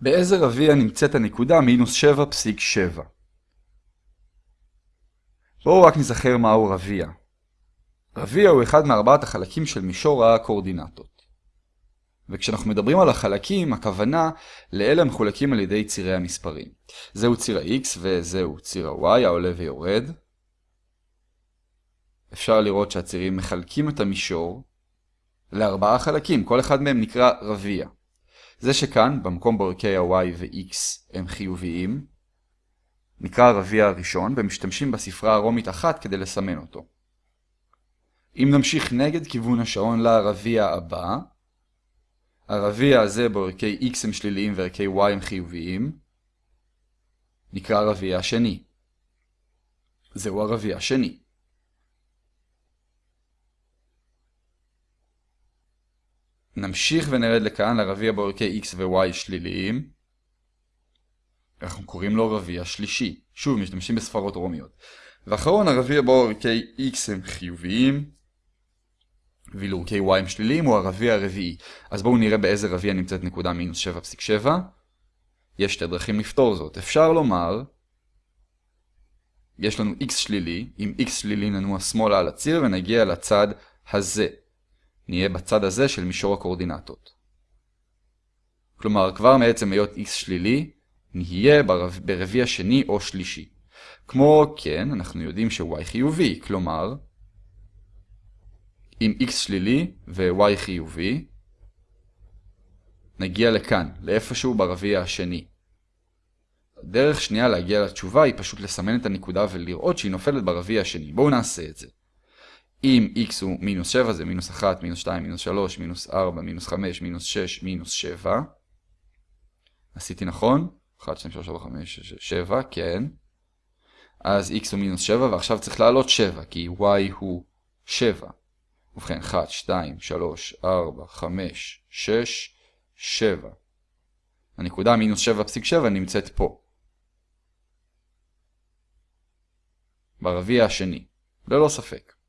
באיזה רביע נמצאת הנקודה מינוס 7.7? בואו רק נזכר מהו רביע. רביע הוא אחד מארבעת החלקים של מישור הקורדינטות. וכשאנחנו מדברים על החלקים, הכוונה לאלה המחולקים על ידי צירי המספרים. זהו ציר ה-x וזהו ציר ה-y העולה ויורד. אפשר לראות שהצירים מחלקים את המישור לארבעה חלקים, כל אחד מהם נקרא רביע. זה שכאן, במקום בו ערכי ה-y ו-x הם חיוביים, נקרא הרביע הראשון, ומשתמשים בספרה הרומית אחת כדי לסמן אותו. אם נמשיך נגד כיוון השעון לרביע הבא, הרביע הזה בו ערכי x הם שליליים וערכי y הם חיוביים, נקרא הרביע השני. זהו הרביע השני. נמשיך ונרד לכאן לרביע בו x ו-y שליליים. אנחנו קוראים לו רביע שלישי. שוב, משתמשים בספרות רומיות. ואחרון, הרביע בו x הם חיוביים, ואילו ערכי y הם שליליים הוא הרביע הרביעי. אז בואו נראה באיזה רביע נמצאת נקודה מינוס 7.7. יש שתי דרכים לפתור זאת. אפשר לומר, יש לנו x שלילי, אם x שלילי ננוע שמאלה על הציר ונגיע לצד הזה. נהיה בצד הזה של מישור הקורדינטות. כלומר, כבר מעצם היות x שלילי, נהיה ברביע שני או שלישי. כמו כן, אנחנו יודעים ש-y חיובי, כלומר, אם x שלילי ו-y חיובי, נגיע לכאן, לאיפשהו ברביע השני. דרך שנייה להגיע לתשובה היא פשוט לסמן את הנקודה ולראות שהיא נופלת ברביע השני. בואו נעשה את זה. אם x הוא מינוס 7 זה מינוס 1, מינוס 2, מינוס 3, מינוס 4, מינוס 5, מינוס 6, מינוס 7. עשיתי נכון? 1, 2, 3, 4, 5, 6, 7, כן. אז x הוא מינוס 7 ועכשיו צריך לעלות 7 כי y הוא 7. ובכן 1, 2, 3, 4, 5, 6, 7. הנקודה מינוס 7.7 נמצאת פה. ברביע השני, ללא ספק.